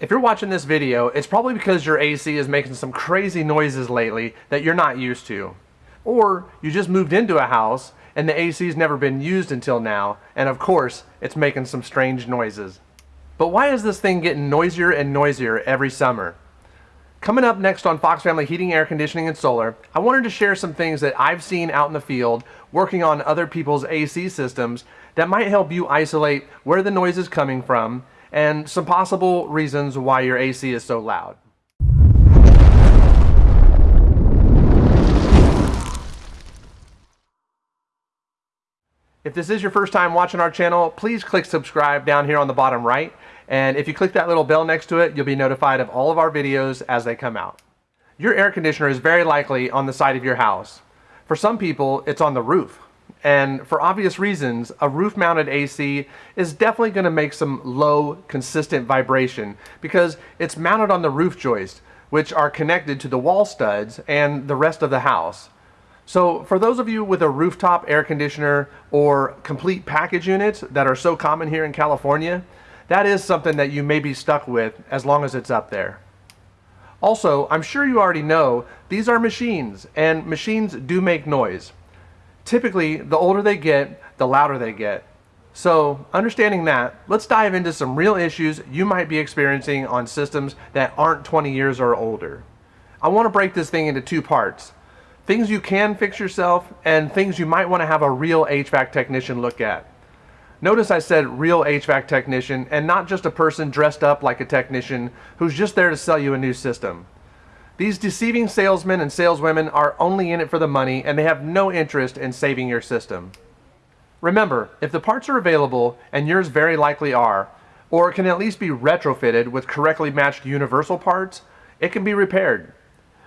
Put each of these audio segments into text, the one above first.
If you're watching this video, it's probably because your AC is making some crazy noises lately that you're not used to. Or you just moved into a house and the AC's never been used until now, and of course, it's making some strange noises. But why is this thing getting noisier and noisier every summer? Coming up next on Fox Family Heating, Air Conditioning, and Solar, I wanted to share some things that I've seen out in the field working on other people's AC systems that might help you isolate where the noise is coming from and some possible reasons why your AC is so loud. If this is your first time watching our channel, please click subscribe down here on the bottom right. And if you click that little bell next to it, you'll be notified of all of our videos as they come out. Your air conditioner is very likely on the side of your house. For some people, it's on the roof. And for obvious reasons, a roof mounted AC is definitely going to make some low, consistent vibration because it's mounted on the roof joist, which are connected to the wall studs and the rest of the house. So for those of you with a rooftop air conditioner or complete package units that are so common here in California, that is something that you may be stuck with as long as it's up there. Also, I'm sure you already know, these are machines, and machines do make noise. Typically, the older they get, the louder they get. So, understanding that, let's dive into some real issues you might be experiencing on systems that aren't 20 years or older. I want to break this thing into two parts. Things you can fix yourself and things you might want to have a real HVAC technician look at. Notice I said real HVAC technician and not just a person dressed up like a technician who's just there to sell you a new system. These deceiving salesmen and saleswomen are only in it for the money and they have no interest in saving your system. Remember, if the parts are available, and yours very likely are, or can at least be retrofitted with correctly matched universal parts, it can be repaired.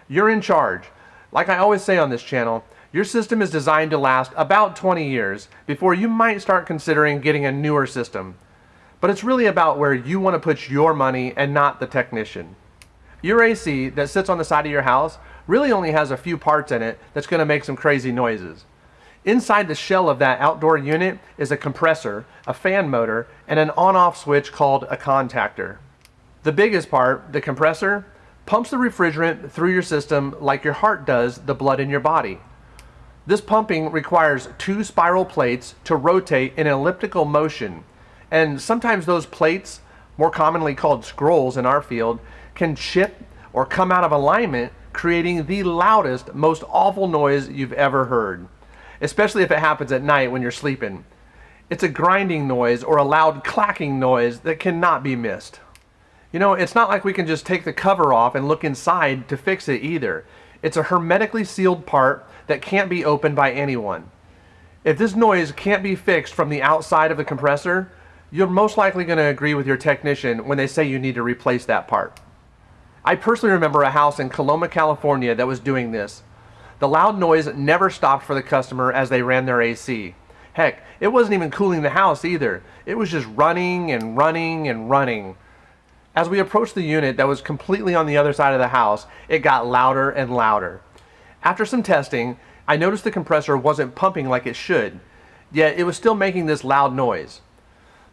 You're in charge. Like I always say on this channel, your system is designed to last about 20 years before you might start considering getting a newer system. But it's really about where you want to put your money and not the technician. Your AC that sits on the side of your house really only has a few parts in it that's going to make some crazy noises. Inside the shell of that outdoor unit is a compressor, a fan motor, and an on-off switch called a contactor. The biggest part, the compressor, pumps the refrigerant through your system like your heart does the blood in your body. This pumping requires two spiral plates to rotate in an elliptical motion, and sometimes those plates, more commonly called scrolls in our field, can chip or come out of alignment, creating the loudest, most awful noise you've ever heard, especially if it happens at night when you're sleeping. It's a grinding noise or a loud clacking noise that cannot be missed. You know, it's not like we can just take the cover off and look inside to fix it either. It's a hermetically sealed part that can't be opened by anyone. If this noise can't be fixed from the outside of the compressor, you're most likely going to agree with your technician when they say you need to replace that part. I personally remember a house in Coloma, California that was doing this. The loud noise never stopped for the customer as they ran their AC. Heck, it wasn't even cooling the house either. It was just running and running and running. As we approached the unit that was completely on the other side of the house, it got louder and louder. After some testing, I noticed the compressor wasn't pumping like it should, yet it was still making this loud noise.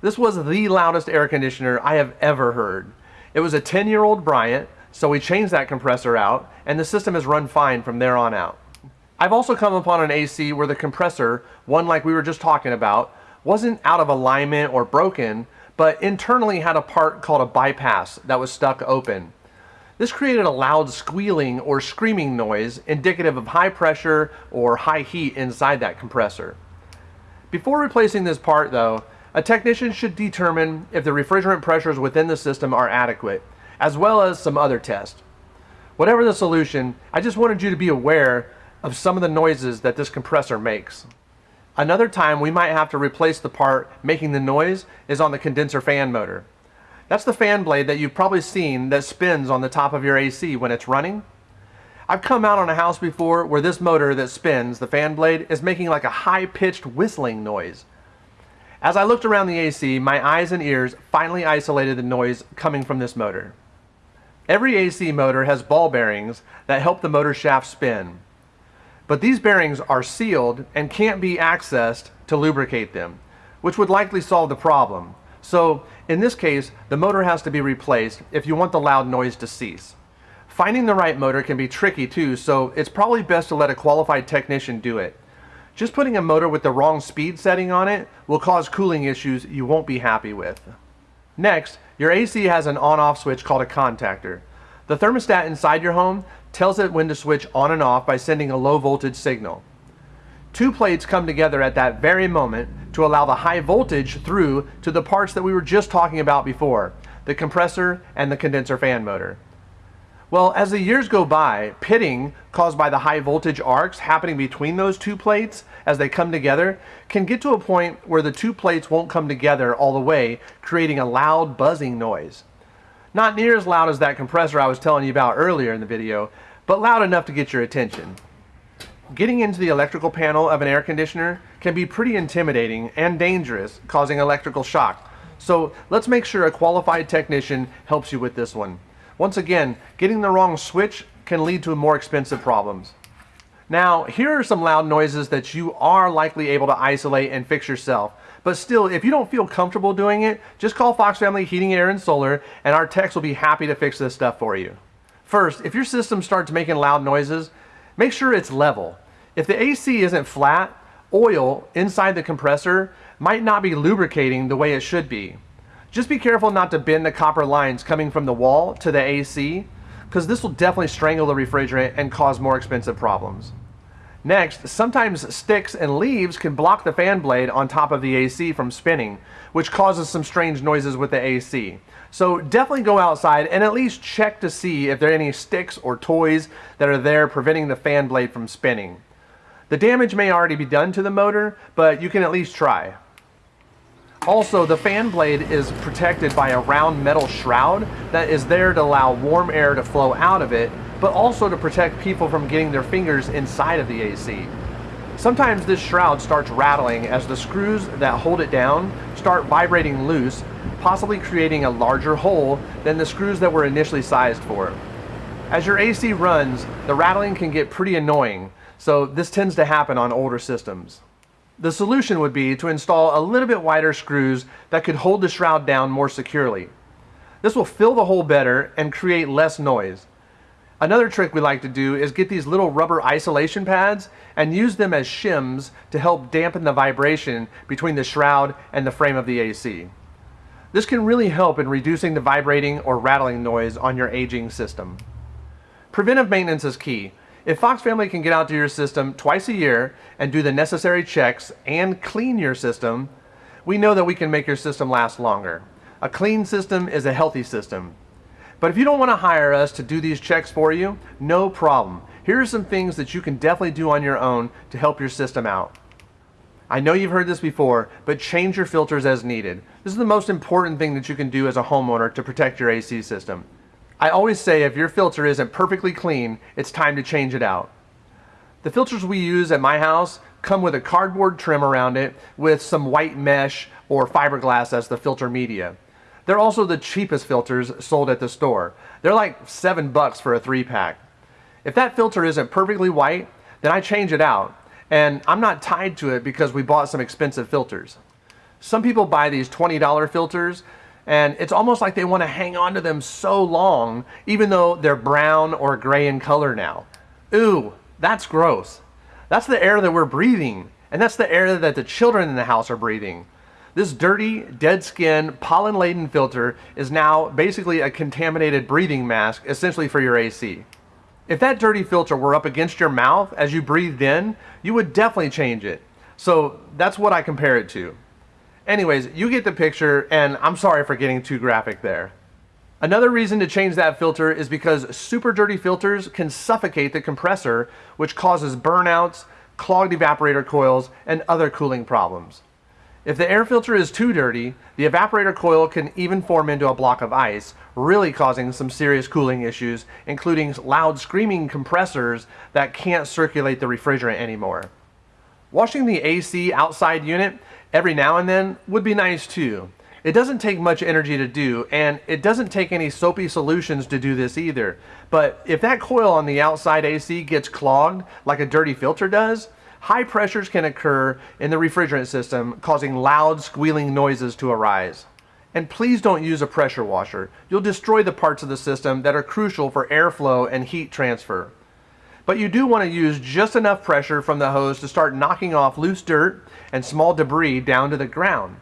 This was the loudest air conditioner I have ever heard. It was a 10-year-old Bryant, so we changed that compressor out, and the system has run fine from there on out. I've also come upon an AC where the compressor, one like we were just talking about, wasn't out of alignment or broken, but internally had a part called a bypass that was stuck open. This created a loud squealing or screaming noise indicative of high pressure or high heat inside that compressor. Before replacing this part though, a technician should determine if the refrigerant pressures within the system are adequate as well as some other tests. Whatever the solution, I just wanted you to be aware of some of the noises that this compressor makes. Another time we might have to replace the part making the noise is on the condenser fan motor. That's the fan blade that you've probably seen that spins on the top of your AC when it's running. I've come out on a house before where this motor that spins, the fan blade, is making like a high-pitched whistling noise. As I looked around the AC, my eyes and ears finally isolated the noise coming from this motor. Every AC motor has ball bearings that help the motor shaft spin. But these bearings are sealed and can't be accessed to lubricate them, which would likely solve the problem. So in this case, the motor has to be replaced if you want the loud noise to cease. Finding the right motor can be tricky too, so it's probably best to let a qualified technician do it. Just putting a motor with the wrong speed setting on it will cause cooling issues you won't be happy with. Next, your AC has an on-off switch called a contactor. The thermostat inside your home tells it when to switch on and off by sending a low voltage signal. Two plates come together at that very moment to allow the high voltage through to the parts that we were just talking about before, the compressor and the condenser fan motor. Well, as the years go by, pitting caused by the high voltage arcs happening between those two plates as they come together can get to a point where the two plates won't come together all the way, creating a loud buzzing noise. Not near as loud as that compressor I was telling you about earlier in the video, but loud enough to get your attention. Getting into the electrical panel of an air conditioner can be pretty intimidating and dangerous, causing electrical shock. So let's make sure a qualified technician helps you with this one. Once again, getting the wrong switch can lead to more expensive problems. Now, here are some loud noises that you are likely able to isolate and fix yourself. But still, if you don't feel comfortable doing it, just call Fox Family Heating, Air, and Solar, and our techs will be happy to fix this stuff for you. First, if your system starts making loud noises, make sure it's level. If the AC isn't flat, oil inside the compressor might not be lubricating the way it should be. Just be careful not to bend the copper lines coming from the wall to the AC, because this will definitely strangle the refrigerant and cause more expensive problems. Next, sometimes sticks and leaves can block the fan blade on top of the AC from spinning, which causes some strange noises with the AC. So definitely go outside and at least check to see if there are any sticks or toys that are there preventing the fan blade from spinning. The damage may already be done to the motor, but you can at least try. Also, the fan blade is protected by a round metal shroud that is there to allow warm air to flow out of it, but also to protect people from getting their fingers inside of the AC. Sometimes this shroud starts rattling as the screws that hold it down start vibrating loose, possibly creating a larger hole than the screws that were initially sized for. As your AC runs, the rattling can get pretty annoying, so this tends to happen on older systems. The solution would be to install a little bit wider screws that could hold the shroud down more securely. This will fill the hole better and create less noise. Another trick we like to do is get these little rubber isolation pads and use them as shims to help dampen the vibration between the shroud and the frame of the AC. This can really help in reducing the vibrating or rattling noise on your aging system. Preventive maintenance is key. If Fox Family can get out to your system twice a year and do the necessary checks and clean your system, we know that we can make your system last longer. A clean system is a healthy system. But if you don't want to hire us to do these checks for you, no problem. Here are some things that you can definitely do on your own to help your system out. I know you've heard this before, but change your filters as needed. This is the most important thing that you can do as a homeowner to protect your AC system. I always say if your filter isn't perfectly clean, it's time to change it out. The filters we use at my house come with a cardboard trim around it with some white mesh or fiberglass as the filter media. They're also the cheapest filters sold at the store. They're like seven bucks for a three pack. If that filter isn't perfectly white, then I change it out. And I'm not tied to it because we bought some expensive filters. Some people buy these $20 filters and it's almost like they want to hang on to them so long, even though they're brown or gray in color now. Ooh, that's gross. That's the air that we're breathing, and that's the air that the children in the house are breathing. This dirty, dead skin, pollen laden filter is now basically a contaminated breathing mask, essentially for your AC. If that dirty filter were up against your mouth as you breathed in, you would definitely change it. So that's what I compare it to. Anyways, you get the picture, and I'm sorry for getting too graphic there. Another reason to change that filter is because super dirty filters can suffocate the compressor, which causes burnouts, clogged evaporator coils, and other cooling problems. If the air filter is too dirty, the evaporator coil can even form into a block of ice, really causing some serious cooling issues, including loud screaming compressors that can't circulate the refrigerant anymore. Washing the AC outside unit every now and then would be nice too. It doesn't take much energy to do, and it doesn't take any soapy solutions to do this either. But if that coil on the outside AC gets clogged like a dirty filter does, high pressures can occur in the refrigerant system, causing loud squealing noises to arise. And please don't use a pressure washer. You'll destroy the parts of the system that are crucial for airflow and heat transfer. But you do want to use just enough pressure from the hose to start knocking off loose dirt and small debris down to the ground.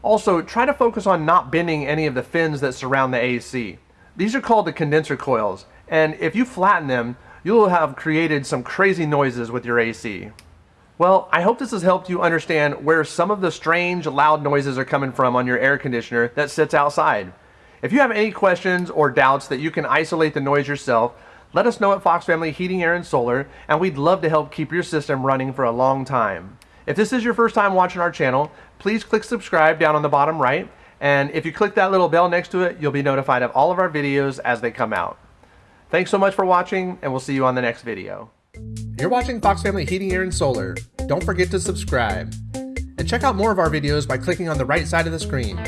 Also, try to focus on not bending any of the fins that surround the AC. These are called the condenser coils, and if you flatten them, you'll have created some crazy noises with your AC. Well, I hope this has helped you understand where some of the strange loud noises are coming from on your air conditioner that sits outside. If you have any questions or doubts that you can isolate the noise yourself, let us know at Fox Family Heating, Air, and Solar, and we'd love to help keep your system running for a long time. If this is your first time watching our channel, please click subscribe down on the bottom right, and if you click that little bell next to it, you'll be notified of all of our videos as they come out. Thanks so much for watching, and we'll see you on the next video. You're watching Fox Family Heating, Air, and Solar. Don't forget to subscribe. And check out more of our videos by clicking on the right side of the screen.